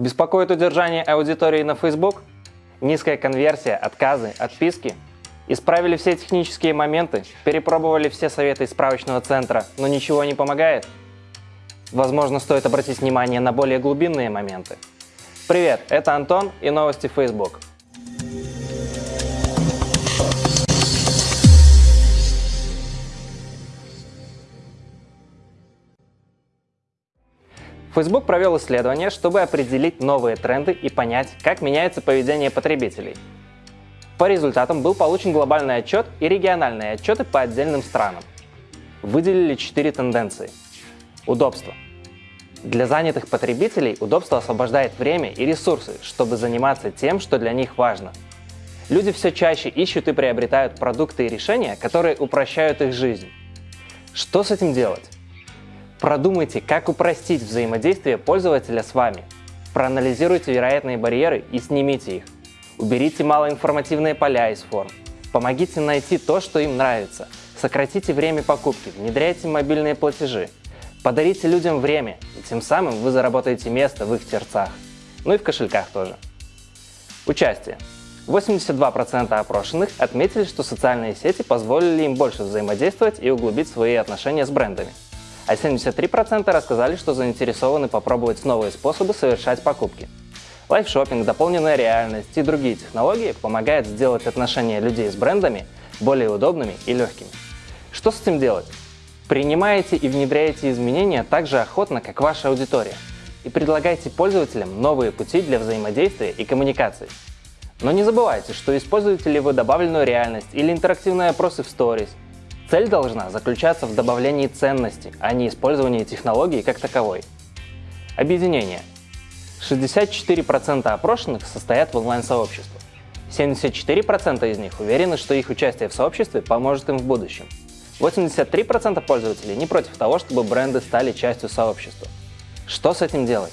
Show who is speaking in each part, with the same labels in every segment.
Speaker 1: Беспокоит удержание аудитории на Facebook? Низкая конверсия, отказы, отписки? Исправили все технические моменты, перепробовали все советы из справочного центра, но ничего не помогает? Возможно, стоит обратить внимание на более глубинные моменты. Привет, это Антон и новости Facebook. Facebook провел исследование, чтобы определить новые тренды и понять, как меняется поведение потребителей. По результатам был получен глобальный отчет и региональные отчеты по отдельным странам. Выделили четыре тенденции. Удобство. Для занятых потребителей удобство освобождает время и ресурсы, чтобы заниматься тем, что для них важно. Люди все чаще ищут и приобретают продукты и решения, которые упрощают их жизнь. Что с этим делать? Продумайте, как упростить взаимодействие пользователя с вами. Проанализируйте вероятные барьеры и снимите их. Уберите малоинформативные поля из форм. Помогите найти то, что им нравится. Сократите время покупки, внедряйте мобильные платежи. Подарите людям время, и тем самым вы заработаете место в их сердцах. Ну и в кошельках тоже. Участие. 82% опрошенных отметили, что социальные сети позволили им больше взаимодействовать и углубить свои отношения с брендами а 73% рассказали, что заинтересованы попробовать новые способы совершать покупки. Live shopping, дополненная реальность и другие технологии помогают сделать отношения людей с брендами более удобными и легкими. Что с этим делать? Принимайте и внедряйте изменения так же охотно, как ваша аудитория, и предлагайте пользователям новые пути для взаимодействия и коммуникации. Но не забывайте, что используете ли вы добавленную реальность или интерактивные опросы в Stories, Цель должна заключаться в добавлении ценности, а не использовании технологии как таковой. Объединение. 64% опрошенных состоят в онлайн-сообществах. 74% из них уверены, что их участие в сообществе поможет им в будущем. 83% пользователей не против того, чтобы бренды стали частью сообщества. Что с этим делать?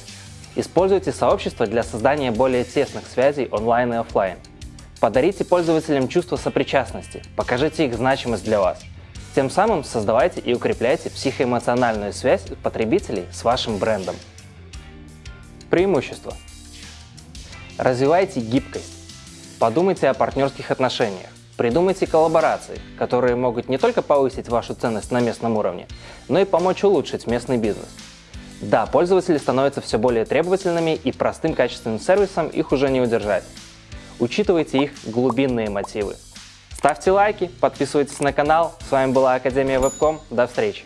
Speaker 1: Используйте сообщество для создания более тесных связей онлайн и офлайн. Подарите пользователям чувство сопричастности, покажите их значимость для вас – тем самым создавайте и укрепляйте психоэмоциональную связь потребителей с вашим брендом. Преимущества. Развивайте гибкость. Подумайте о партнерских отношениях. Придумайте коллаборации, которые могут не только повысить вашу ценность на местном уровне, но и помочь улучшить местный бизнес. Да, пользователи становятся все более требовательными и простым качественным сервисом их уже не удержать. Учитывайте их глубинные мотивы. Ставьте лайки, подписывайтесь на канал. С вами была Академия Вебком. До встречи!